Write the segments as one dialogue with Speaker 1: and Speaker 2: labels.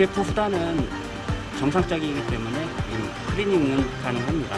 Speaker 1: UPF 후단은 정상적이기 때문에 클리닝은 가능합니다.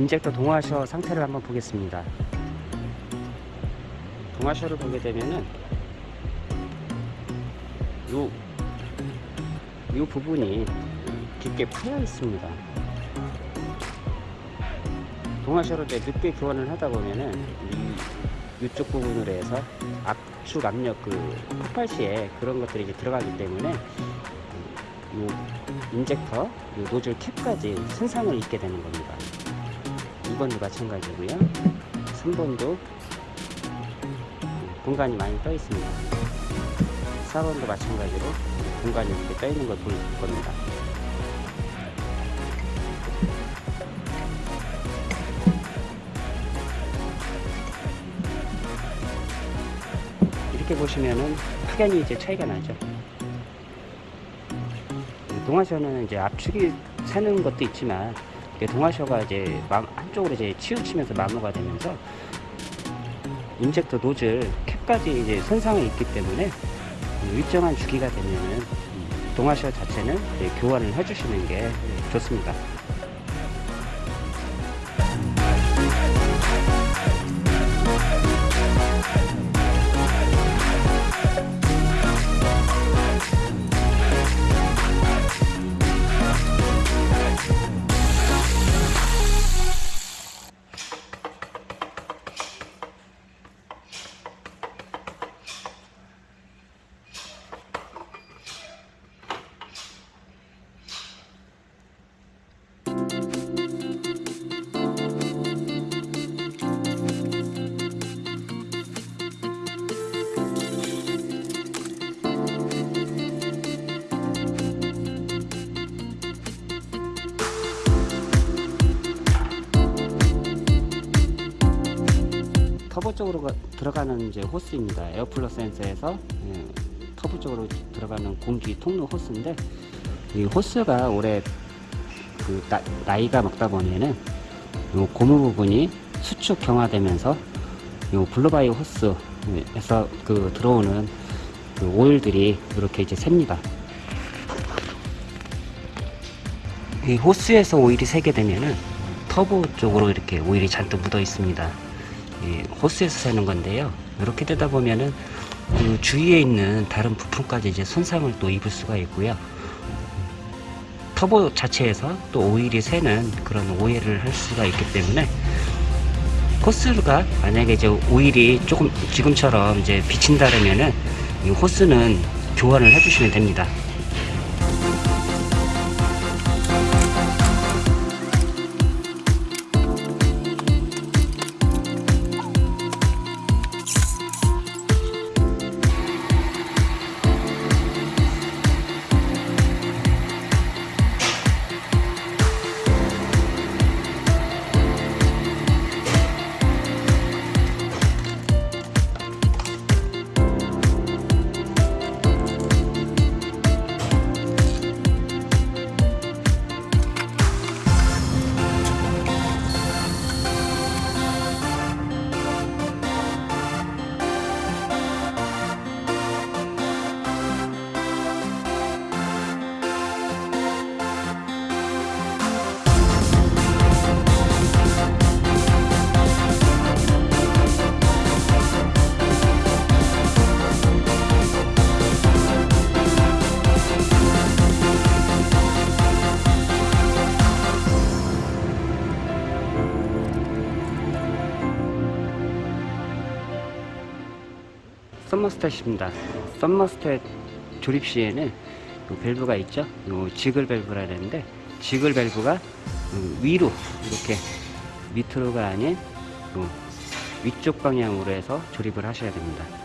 Speaker 1: 인젝터 동화셔 상태를 한번 보겠습니다. 동화셔를 보게 되면은 요, 요 부분이 깊게 파여 있습니다. 동화셔를 늦게 교환을 하다 보면은 이, 이쪽 부분으로 해서 압축 압력 그 폭발시에 그런 것들이 이제 들어가기 때문에 요 인젝터, 요 노즐 캡까지 손상을 입게 되는 겁니다. 2번도 마찬가지고요. 3번도 공간이 많이 떠 있습니다. 4번도 마찬가지로 공간이 이렇게 떠 있는 걸 보일 겁니다. 이렇게 보시면은 확연히 이제 차이가 나죠. 동화셔는 이제 압축이 새는 것도 있지만 동화셔가 이제 한쪽으로 이제 치우치면서 마모가 되면서 인젝터 노즐 캡까지 이제 손상이 있기 때문에 일정한 주기가 되면은 동화셔 자체는 교환을 해주시는 게 좋습니다. 터보 쪽으로 가, 들어가는 이제 호스입니다. air flow 센서에서 예, 터보 쪽으로 들어가는 공기 통로 호스인데 이 호스가 오래 그 나, 이가 먹다 보면은 요 고무 부분이 수축 경화되면서 요 blow-by 호스에서 그 들어오는 그 오일들이 이렇게 이제 셉니다. 이 호스에서 오일이 새게 되면은 터보 쪽으로 이렇게 오일이 잔뜩 묻어 있습니다. 호스에서 새는 건데요. 이렇게 되다 보면은 그 주위에 있는 다른 부품까지 이제 손상을 또 입을 수가 있고요. 터보 자체에서 또 오일이 새는 그런 오해를 할 수가 있기 때문에 호스가 만약에 이제 오일이 조금 지금처럼 이제 비친다면은 이 호스는 교환을 해주시면 됩니다. thermostat입니다. thermostat 조립 시에는 요 밸브가 있죠. 요 jiggle 밸브라 되는데 jiggle 밸브가 음, 위로 이렇게 밑으로가 아닌 요 위쪽 방향으로 해서 조립을 하셔야 됩니다.